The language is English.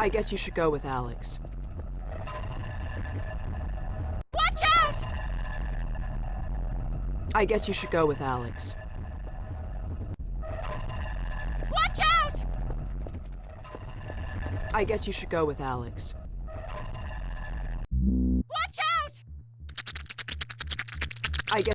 I guess you should go with Alex. Watch out! I guess you should go with Alex. Watch out! I guess you should go with Alex. Watch out! I guess